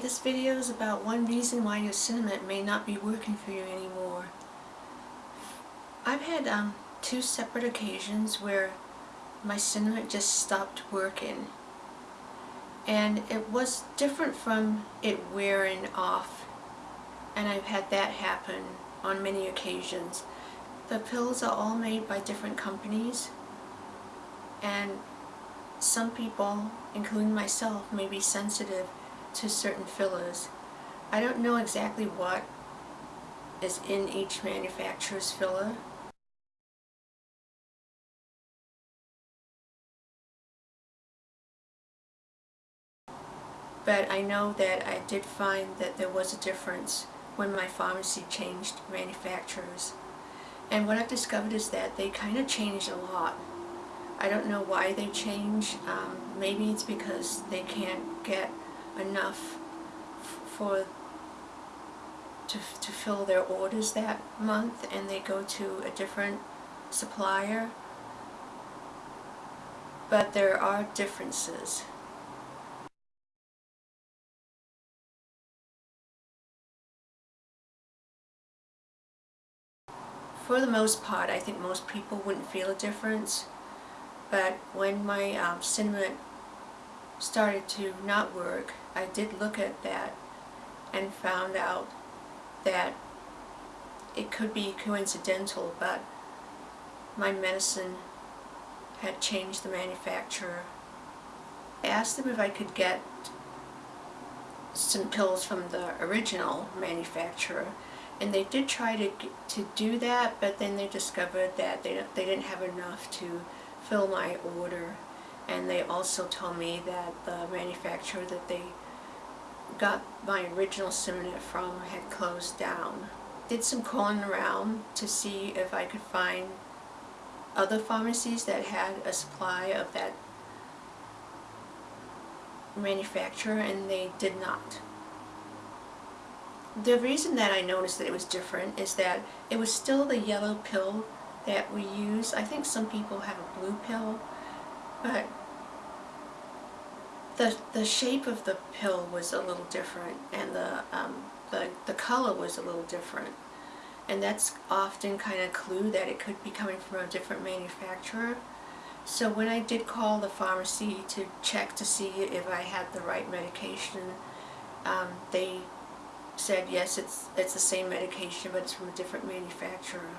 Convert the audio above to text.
This video is about one reason why your Sinemet may not be working for you anymore. I've had um, two separate occasions where my Sinemet just stopped working. And it was different from it wearing off. And I've had that happen on many occasions. The pills are all made by different companies. And some people, including myself, may be sensitive to certain fillers. I don't know exactly what is in each manufacturer's filler. But I know that I did find that there was a difference when my pharmacy changed manufacturers. And what I've discovered is that they kind of changed a lot. I don't know why they change. Um, maybe it's because they can't get enough for to, to fill their orders that month and they go to a different supplier. But there are differences. For the most part I think most people wouldn't feel a difference. But when my um, Sinemet started to not work, I did look at that and found out that it could be coincidental, but my medicine had changed the manufacturer. I asked them if I could get some pills from the original manufacturer and they did try to to do that but then they discovered that they, they didn't have enough to fill my order and they also told me that the manufacturer that they got my original Sinemet from had closed down. Did some calling around to see if I could find other pharmacies that had a supply of that manufacturer and they did not. The reason that I noticed that it was different is that it was still the yellow pill that we use. I think some people have a blue pill but the, the shape of the pill was a little different and the, um, the, the color was a little different. And that's often kind of a clue that it could be coming from a different manufacturer. So when I did call the pharmacy to check to see if I had the right medication, um, they said yes, it's, it's the same medication, but it's from a different manufacturer.